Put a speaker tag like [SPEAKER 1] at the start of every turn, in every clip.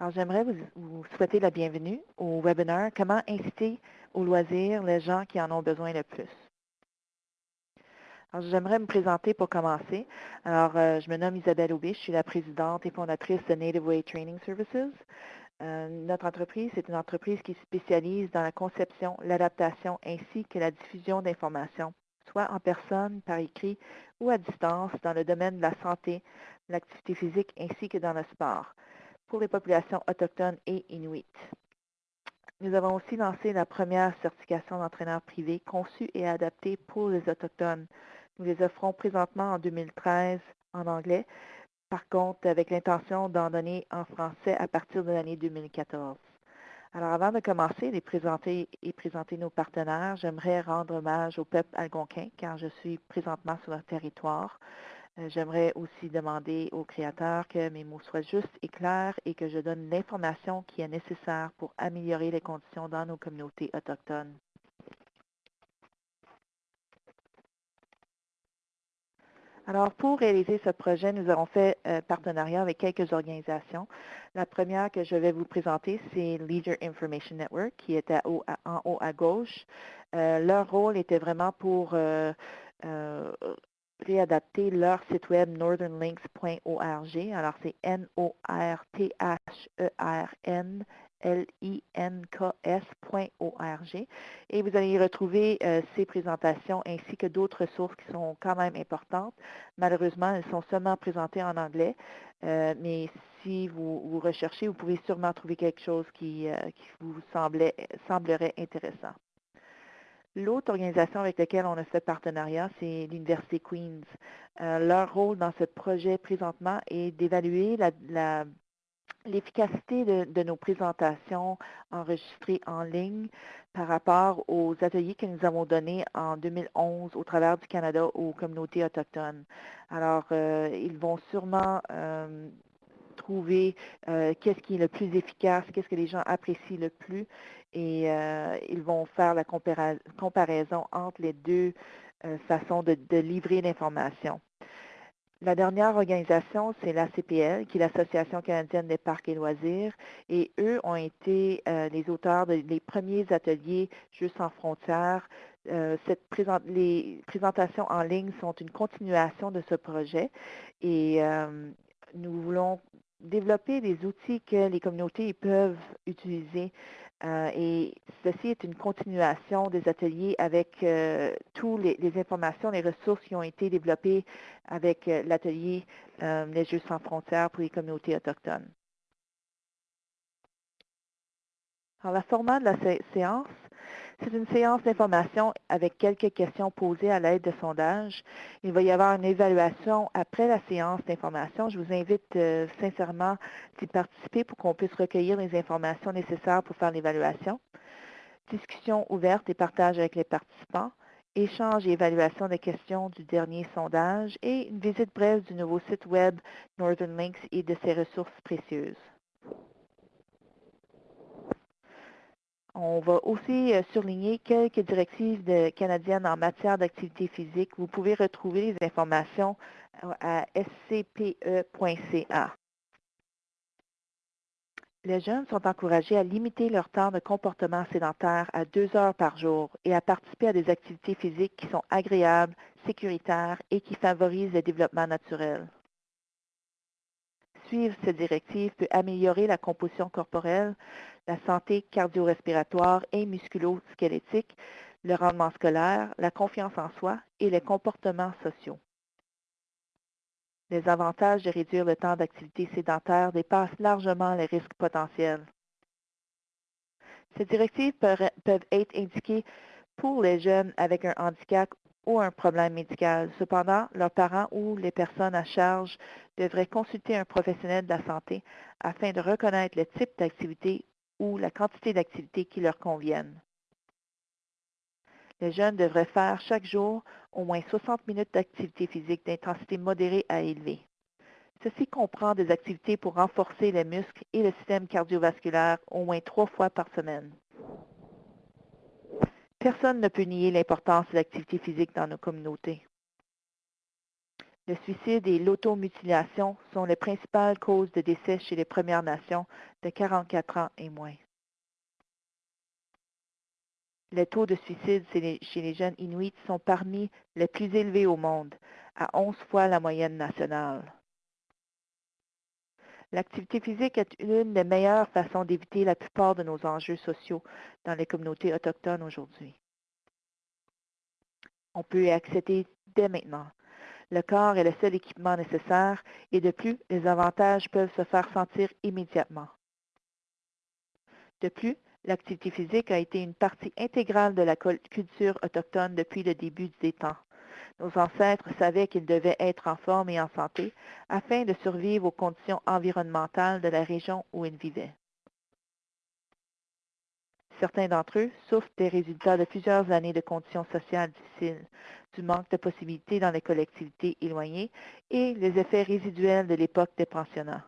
[SPEAKER 1] Alors, j'aimerais vous, souhaiter la bienvenue au webinaire « Comment inciter au loisir les gens qui en ont besoin le plus ». Alors, j'aimerais me présenter pour commencer. Alors, euh, je me nomme Isabelle Aubé, je suis la présidente et fondatrice de Native Way Training Services. Euh, notre entreprise, c'est une entreprise qui spécialise dans la conception, l'adaptation ainsi que la diffusion d'informations, soit en personne, par écrit ou à distance dans le domaine de la santé, l'activité physique ainsi que dans le sport pour les populations autochtones et inuites. Nous avons aussi lancé la première certification d'entraîneur privé conçue et adaptée pour les Autochtones. Nous les offrons présentement en 2013 en anglais, par contre avec l'intention d'en donner en français à partir de l'année 2014. Alors avant de commencer les présenter et présenter nos partenaires, j'aimerais rendre hommage au peuple algonquin car je suis présentement sur leur territoire. Euh, j'aimerais aussi demander au créateur que mes mots soient justes et clairs et que je donne l'information qui est nécessaire pour améliorer les conditions dans nos communautés autochtones. Alors, pour réaliser ce projet, nous avons fait euh, partenariat avec quelques organisations. La première que je vais vous présenter, c'est Leader Information Network, qui est en haut à gauche. Euh, leur rôle était vraiment pour réadapter leur site web northernlinks.org. Alors, c'est N-O-R-T-H-E-R-N L-I-N-K-S.org. Et vous allez y retrouver euh, ces présentations ainsi que d'autres ressources qui sont quand même importantes. Malheureusement, elles sont seulement présentées en anglais, euh, mais si vous, vous, recherchez, vous pouvez sûrement trouver quelque chose qui, euh, qui vous semblait, semblerait intéressant. L'autre organisation avec laquelle on a fait partenariat, c'est l'Université Queen's. Euh, leur rôle dans ce projet présentement est d'évaluer l'efficacité de, nos présentations enregistrées en ligne par rapport aux ateliers que nous avons donnés en 2011 au travers du Canada aux communautés autochtones. Alors, euh, ils vont sûrement euh, trouver qu'est-ce qui est le plus efficace, qu'est-ce que les gens apprécient le plus et euh, ils vont faire la comparaison entre les deux euh, façons de, livrer l'information. La dernière organisation, c'est l'ACPL, qui est l'Association canadienne des parcs et loisirs, et eux ont été euh, les auteurs des premiers ateliers Juste en frontières. cette les présentations en ligne sont une continuation de ce projet et nous voulons développer des outils que les communautés peuvent utiliser euh, et ceci est une continuation des ateliers avec euh, toutes les, informations, les ressources qui ont été développées avec euh, l'atelier Les Jeux sans frontières pour les communautés autochtones. Alors, le format de la séance, c'est une séance d'information avec quelques questions posées à l'aide de sondages. Il va y avoir une évaluation après la séance d'information. Je vous invite euh, sincèrement d'y participer pour qu'on puisse recueillir les informations nécessaires pour faire l'évaluation. Discussion ouverte et partage avec les participants. Échange et évaluation des questions du dernier sondage et une visite brève du nouveau site web Northern Links et de ses ressources précieuses. On va aussi euh, surligner quelques directives canadiennes en matière d'activité physique. Vous pouvez retrouver les informations euh, à scpe.ca. Les jeunes sont encouragés à limiter leur temps de comportement sédentaire à deux heures par jour et à participer à des activités physiques qui sont agréables, sécuritaires et qui favorisent le développement naturel. Suivre cette directive peut améliorer la composition corporelle, la santé cardio-respiratoire et musculo-squelettique, le rendement scolaire, la confiance en soi et les comportements sociaux. Les avantages de réduire le temps d'activité sédentaire dépassent largement les risques potentiels. Ces directives peuvent être indiquées pour les jeunes avec un handicap ou un problème médical. Cependant, leurs parents ou les personnes à charge devraient consulter un professionnel de la santé afin de reconnaître le type d'activité ou la quantité d'activités qui leur conviennent. Les jeunes devraient faire chaque jour au moins 60 minutes d'activité physique d'intensité modérée à élevée. Ceci comprend des activités pour renforcer les muscles et le système cardiovasculaire au moins trois fois par semaine. Personne ne peut nier l'importance de l'activité physique dans nos communautés. Le suicide et l'automutilation sont les principales causes de décès chez les Premières Nations de 44 ans et moins. Les taux de suicide chez les jeunes Inuits sont parmi les plus élevés au monde, à 11 fois la moyenne nationale. L'activité physique est l'une des meilleures façons d'éviter la plupart de nos enjeux sociaux dans les communautés autochtones aujourd'hui. On peut y accéder dès maintenant. Le corps est le seul équipement nécessaire et de plus, les avantages peuvent se faire sentir immédiatement. De plus, l'activité physique a été une partie intégrale de la culture autochtone depuis le début des temps. Nos ancêtres savaient qu'ils devaient être en forme et en santé afin de survivre aux conditions environnementales de la région où ils vivaient. Certains d'entre eux souffrent des résultats de plusieurs années de conditions sociales difficiles, du manque de possibilités dans les collectivités éloignées et les effets résiduels de l'époque des pensionnats.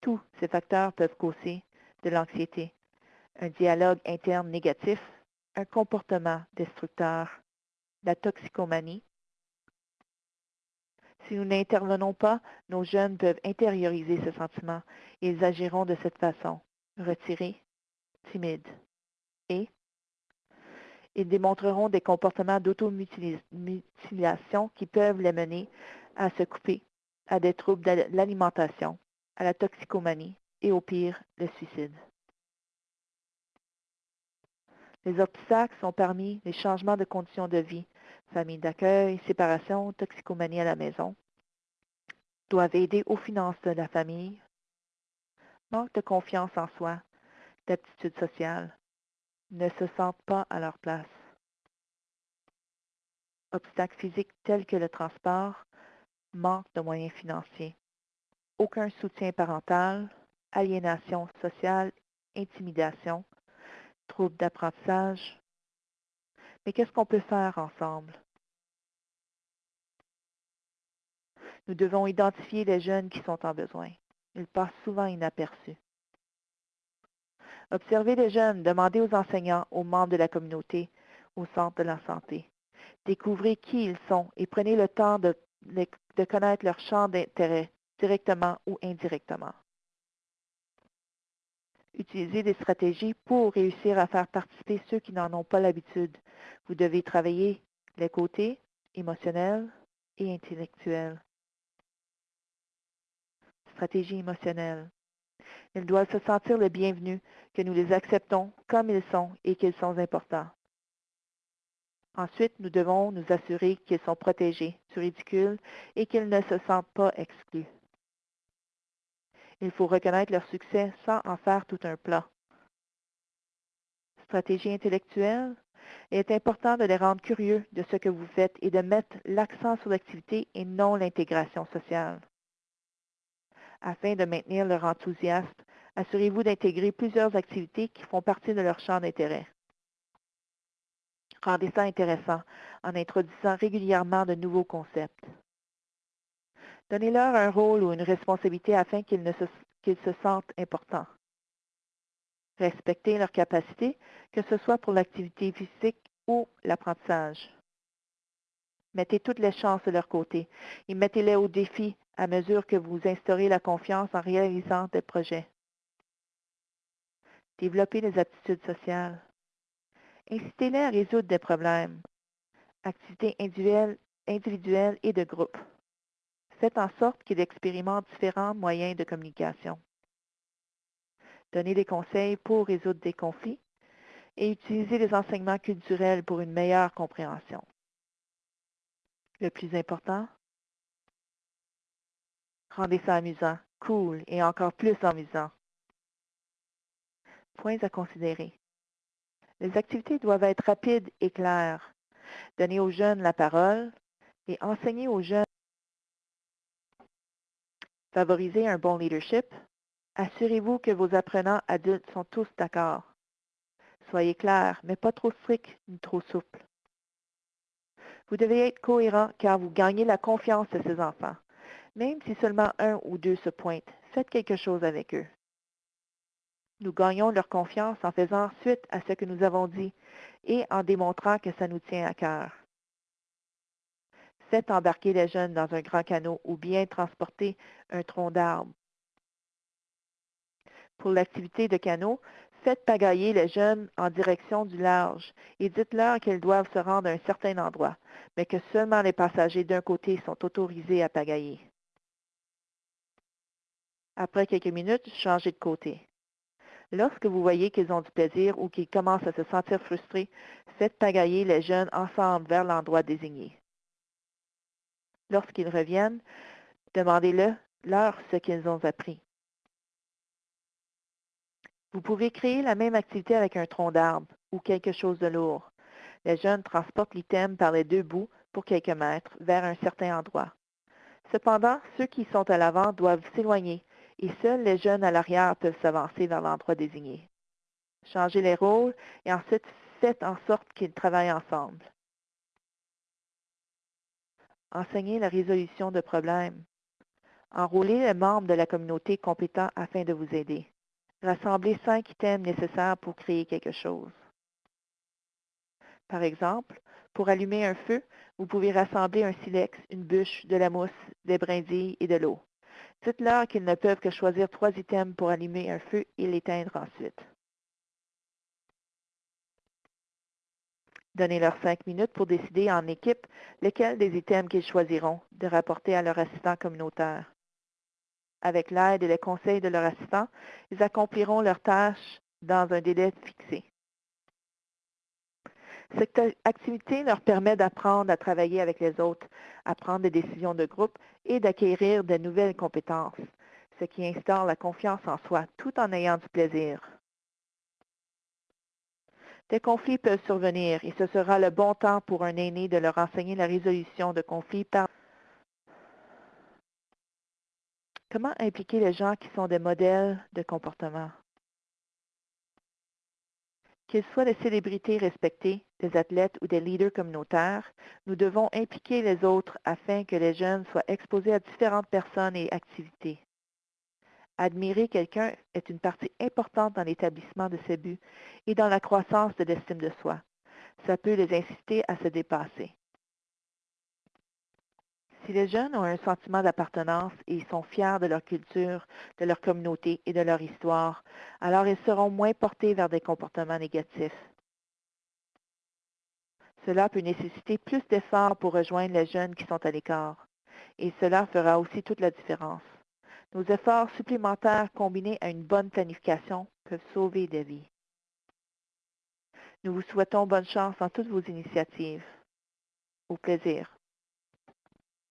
[SPEAKER 1] Tous ces facteurs peuvent causer de l'anxiété, un dialogue interne négatif un comportement destructeur, la toxicomanie. Si nous n'intervenons pas, nos jeunes peuvent intérioriser ce sentiment ils agiront de cette façon, retirés, timides. Et ils démontreront des comportements d'automutilation qui peuvent les mener à se couper, à des troubles de l'alimentation, à la toxicomanie et au pire, le suicide. Les obstacles sont parmi les changements de conditions de vie, famille d'accueil, séparation, toxicomanie à la maison, doivent aider aux finances de la famille, manque de confiance en soi, d'aptitude sociale, ne se sentent pas à leur place. Obstacles physiques tels que le transport, manque de moyens financiers, aucun soutien parental, aliénation sociale, intimidation, troubles d'apprentissage. Mais qu'est-ce qu'on peut faire ensemble? Nous devons identifier les jeunes qui sont en besoin. Ils passent souvent inaperçus. Observez les jeunes, demandez aux enseignants, aux membres de la communauté, au centre de la santé. Découvrez qui ils sont et prenez le temps de, de connaître leur champ d'intérêt, directement ou indirectement. Utilisez des stratégies pour réussir à faire participer ceux qui n'en ont pas l'habitude. Vous devez travailler les côtés émotionnels et intellectuels. Stratégie émotionnelle. Ils doivent se sentir le bienvenu, que nous les acceptons comme ils sont et qu'ils sont importants. Ensuite, nous devons nous assurer qu'ils sont protégés du ridicule et qu'ils ne se sentent pas exclus. Il faut reconnaître leur succès sans en faire tout un plat. Stratégie intellectuelle. Il est important de les rendre curieux de ce que vous faites et de mettre l'accent sur l'activité et non l'intégration sociale. Afin de maintenir leur enthousiasme, assurez-vous d'intégrer plusieurs activités qui font partie de leur champ d'intérêt. Rendez ça intéressant en introduisant régulièrement de nouveaux concepts. Donnez-leur un rôle ou une responsabilité afin qu'ils se, sentent importants. Respectez leurs capacités, que ce soit pour l'activité physique ou l'apprentissage. Mettez toutes les chances de leur côté et mettez-les au défi à mesure que vous instaurez la confiance en réalisant des projets. Développez les aptitudes sociales. Incitez-les à résoudre des problèmes. Activités individuelles et de groupe. Faites en sorte qu'il expérimente différents moyens de communication. Donnez des conseils pour résoudre des conflits et utilisez les enseignements culturels pour une meilleure compréhension. Le plus important, rendez ça amusant, cool et encore plus amusant. Points à considérer. Les activités doivent être rapides et claires. Donnez aux jeunes la parole et enseignez aux jeunes Favorisez un bon leadership. Assurez-vous que vos apprenants adultes sont tous d'accord. Soyez clair, mais pas trop strict ni trop souple. Vous devez être cohérent car vous gagnez la confiance de ces enfants. Même si seulement un ou deux se pointent, faites quelque chose avec eux. Nous gagnons leur confiance en faisant suite à ce que nous avons dit et en démontrant que ça nous tient à cœur. Faites embarquer les jeunes dans un grand canot ou bien transporter un tronc d'arbre. Pour l'activité de canot, faites pagailler les jeunes en direction du large et dites-leur qu'ils doivent se rendre à un certain endroit, mais que seulement les passagers d'un côté sont autorisés à pagailler. Après quelques minutes, changez de côté. Lorsque vous voyez qu'ils ont du plaisir ou qu'ils commencent à se sentir frustrés, faites pagailler les jeunes ensemble vers l'endroit désigné. Lorsqu'ils reviennent, demandez-leur ce qu'ils ont appris. Vous pouvez créer la même activité avec un tronc d'arbre ou quelque chose de lourd. Les jeunes transportent l'item par les deux bouts pour quelques mètres vers un certain endroit. Cependant, ceux qui sont à l'avant doivent s'éloigner et seuls les jeunes à l'arrière peuvent s'avancer vers l'endroit désigné. Changez les rôles et ensuite faites en sorte qu'ils travaillent ensemble. Enseignez la résolution de problèmes. Enrôlez les membres de la communauté compétents afin de vous aider. Rassemblez cinq items nécessaires pour créer quelque chose. Par exemple, pour allumer un feu, vous pouvez rassembler un silex, une bûche, de la mousse, des brindilles et de l'eau. Dites-leur qu'ils ne peuvent que choisir trois items pour allumer un feu et l'éteindre ensuite. Donnez-leur cinq minutes pour décider en équipe lesquels des items qu'ils choisiront de rapporter à leur assistant communautaire. Avec l'aide et les conseils de leur assistant, ils accompliront leurs tâches dans un délai fixé. Cette activité leur permet d'apprendre à travailler avec les autres, à prendre des décisions de groupe et d'acquérir de nouvelles compétences, ce qui instaure la confiance en soi tout en ayant du plaisir. Des conflits peuvent survenir et ce sera le bon temps pour un aîné de leur enseigner la résolution de conflits par Comment impliquer les gens qui sont des modèles de comportement? Qu'ils soient des célébrités respectées, des athlètes ou des leaders communautaires, nous devons impliquer les autres afin que les jeunes soient exposés à différentes personnes et activités. Admirer quelqu'un est une partie importante dans l'établissement de ses buts et dans la croissance de l'estime de soi. Ça peut les inciter à se dépasser. Si les jeunes ont un sentiment d'appartenance et sont fiers de leur culture, de leur communauté et de leur histoire, alors ils seront moins portés vers des comportements négatifs. Cela peut nécessiter plus d'efforts pour rejoindre les jeunes qui sont à l'écart, et cela fera aussi toute la différence. Nos efforts supplémentaires combinés à une bonne planification peuvent sauver des vies. Nous vous souhaitons bonne chance dans toutes vos initiatives. Au plaisir.